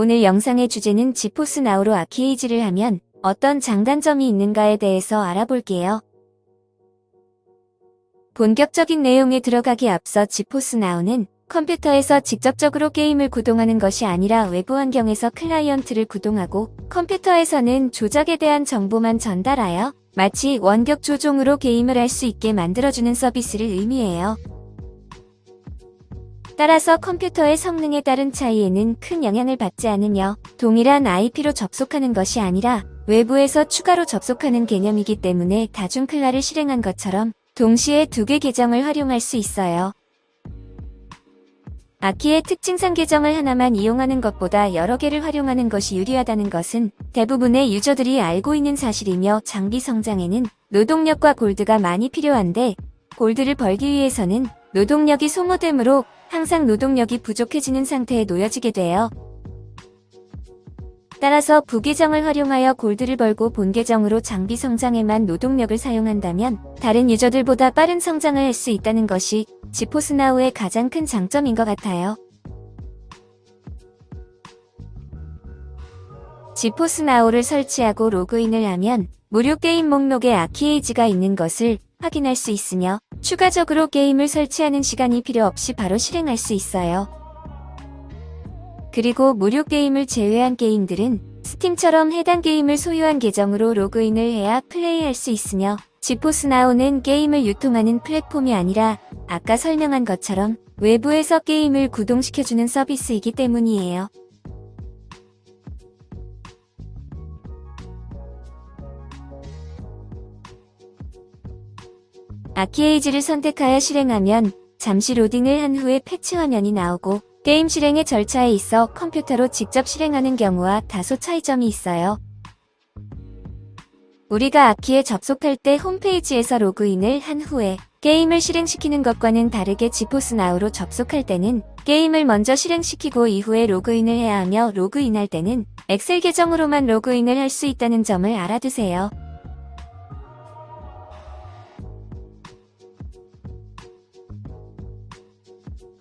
오늘 영상의 주제는 지포스 나우로 아키에이지를 하면 어떤 장단점이 있는가에 대해서 알아볼게요. 본격적인 내용에 들어가기 앞서 지포스 나우는 컴퓨터에서 직접적으로 게임을 구동하는 것이 아니라 외부 환경에서 클라이언트를 구동하고 컴퓨터에서는 조작에 대한 정보만 전달하여 마치 원격 조종으로 게임을 할 수 있게 만들어주는 서비스를 의미해요. 따라서 컴퓨터의 성능에 따른 차이에는 큰 영향을 받지 않으며 동일한 IP로 접속하는 것이 아니라 외부에서 추가로 접속하는 개념이기 때문에 다중클라를 실행한 것처럼 동시에 두 개 계정을 활용할 수 있어요. 아키의 특징상 계정을 하나만 이용하는 것보다 여러 개를 활용하는 것이 유리하다는 것은 대부분의 유저들이 알고 있는 사실이며 장비 성장에는 노동력과 골드가 많이 필요한데 골드를 벌기 위해서는 노동력이 소모되므로 항상 노동력이 부족해지는 상태에 놓여지게 돼요. 따라서 부계정을 활용하여 골드를 벌고 본계정으로 장비 성장에만 노동력을 사용한다면 다른 유저들보다 빠른 성장을 할 수 있다는 것이 지포스나우의 가장 큰 장점인 것 같아요. 지포스나우를 설치하고 로그인을 하면 무료 게임 목록에 아키에이지가 있는 것을 확인할 수 있으며 추가적으로 게임을 설치하는 시간이 필요 없이 바로 실행할 수 있어요. 그리고 무료 게임을 제외한 게임들은 스팀처럼 해당 게임을 소유한 계정으로 로그인을 해야 플레이할 수 있으며 지포스 나오는 게임을 유통하는 플랫폼이 아니라 아까 설명한 것처럼 외부에서 게임을 구동시켜주는 서비스이기 때문이에요. 아키에이지를 선택하여 실행하면 잠시 로딩을 한 후에 패치 화면이 나오고 게임 실행의 절차에 있어 컴퓨터로 직접 실행하는 경우와 다소 차이점이 있어요. 우리가 아키에 접속할 때 홈페이지에서 로그인을 한 후에 게임을 실행시키는 것과는 다르게 지포스 나우로 접속할 때는 게임을 먼저 실행시키고 이후에 로그인을 해야 하며 로그인할 때는 XL 계정으로만 로그인을 할 수 있다는 점을 알아두세요.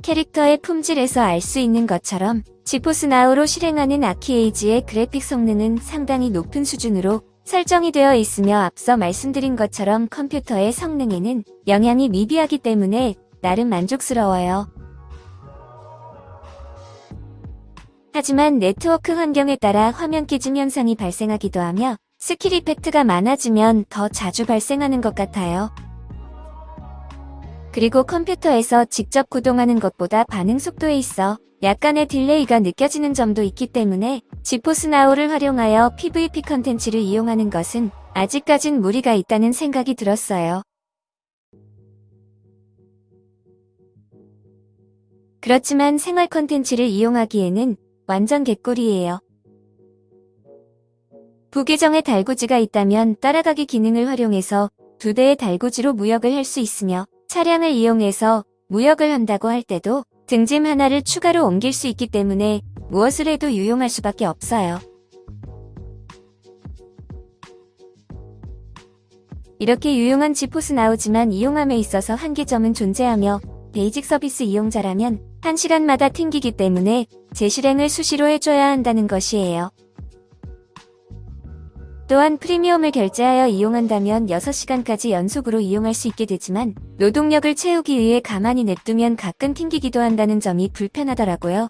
캐릭터의 품질에서 알 수 있는 것처럼 지포스 나우로 실행하는 아키에이지의 그래픽 성능은 상당히 높은 수준으로 설정이 되어 있으며 앞서 말씀드린 것처럼 컴퓨터의 성능에는 영향이 미비하기 때문에 나름 만족스러워요. 하지만 네트워크 환경에 따라 화면 깨짐 현상이 발생하기도 하며 스킬 effect가 많아지면 더 자주 발생하는 것 같아요. 그리고 컴퓨터에서 직접 구동하는 것보다 반응 속도에 있어 약간의 delay가 느껴지는 점도 있기 때문에 지포스 나우를 활용하여 PVP 컨텐츠를 이용하는 것은 아직까진 무리가 있다는 생각이 들었어요. 그렇지만 생활 컨텐츠를 이용하기에는 완전 개꿀이에요. 부계정에 달구지가 있다면 따라가기 기능을 활용해서 두 대의 달구지로 무역을 할 수 있으며 차량을 이용해서 무역을 한다고 할 때도 등짐 하나를 추가로 옮길 수 있기 때문에 무엇을 해도 유용할 수밖에 없어요. 이렇게 유용한 지포스 나오지만 이용함에 있어서 한계점은 존재하며 베이직 서비스 이용자라면 1시간마다 튕기기 때문에 재실행을 수시로 해줘야 한다는 것이에요. 또한 프리미엄을 결제하여 이용한다면 6시간까지 연속으로 이용할 수 있게 되지만 노동력을 채우기 위해 가만히 냅두면 가끔 튕기기도 한다는 점이 불편하더라고요.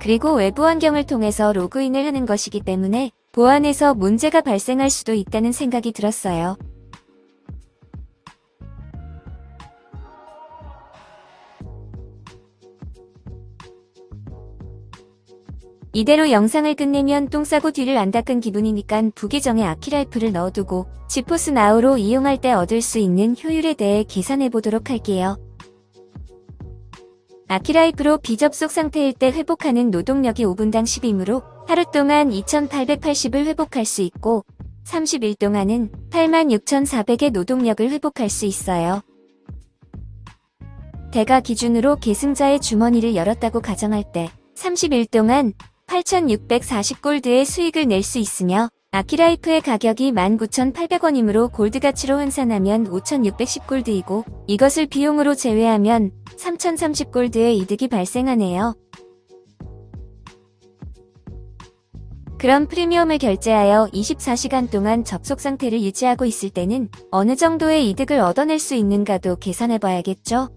그리고 외부 환경을 통해서 로그인을 하는 것이기 때문에 보안에서 문제가 발생할 수도 있다는 생각이 들었어요. 이대로 영상을 끝내면 똥 싸고 뒤를 안 닦은 기분이니깐 부계정에 아키라이프를 넣어두고 지포스 나우로 이용할 때 얻을 수 있는 효율에 대해 계산해 보도록 할게요. 아키라이프로 비접속 상태일 때 회복하는 노동력이 5분당 10이므로 하루 동안 2880을 회복할 수 있고 30일 동안은 86,400의 노동력을 회복할 수 있어요. 대가 기준으로 계승자의 주머니를 열었다고 가정할 때 30일 동안 8,640골드의 수익을 낼 수 있으며 아키라이프의 가격이 19,800원이므로 골드 가치로 환산하면 5,610골드이고 이것을 비용으로 제외하면 3,030골드의 이득이 발생하네요. 그럼 프리미엄을 결제하여 24시간 동안 접속 상태를 유지하고 있을 때는 어느 정도의 이득을 얻어낼 수 있는가도 계산해봐야겠죠?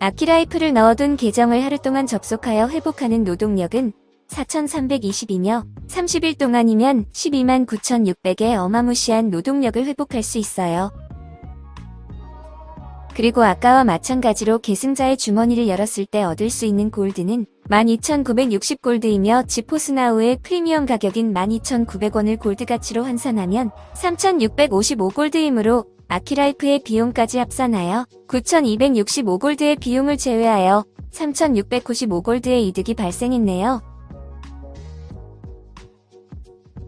아키라이프를 넣어둔 계정을 하루 동안 접속하여 회복하는 노동력은 4,320이며 30일 동안이면 12만 9,600의 어마무시한 노동력을 회복할 수 있어요. 그리고 아까와 마찬가지로 계승자의 주머니를 열었을 때 얻을 수 있는 골드는 12,960골드이며 지포스나우의 프리미엄 가격인 12,900원을 골드 가치로 환산하면 3,655골드이므로 아키라이프의 비용까지 합산하여 9,265골드의 비용을 제외하여 3,695골드의 이득이 발생했네요.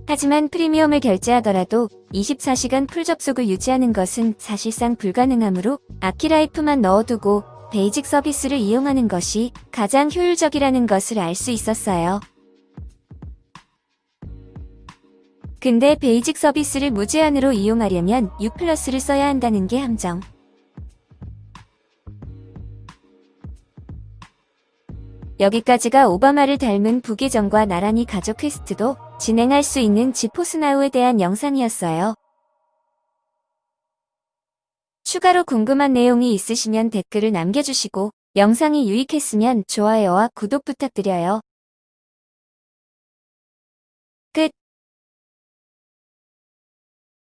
하지만 프리미엄을 결제하더라도 24시간 full 접속을 유지하는 것은 사실상 불가능하므로 아키라이프만 넣어두고 basic 서비스를 이용하는 것이 가장 효율적이라는 것을 알 수 있었어요. 근데 basic 서비스를 무제한으로 이용하려면 U 플러스를 써야 한다는 게 함정. 여기까지가 오바마를 닮은 부계정과 나란히 가족 퀘스트도 진행할 수 있는 지포스나우에 대한 영상이었어요. 추가로 궁금한 내용이 있으시면 댓글을 남겨주시고 영상이 유익했으면 좋아요와 구독 부탁드려요.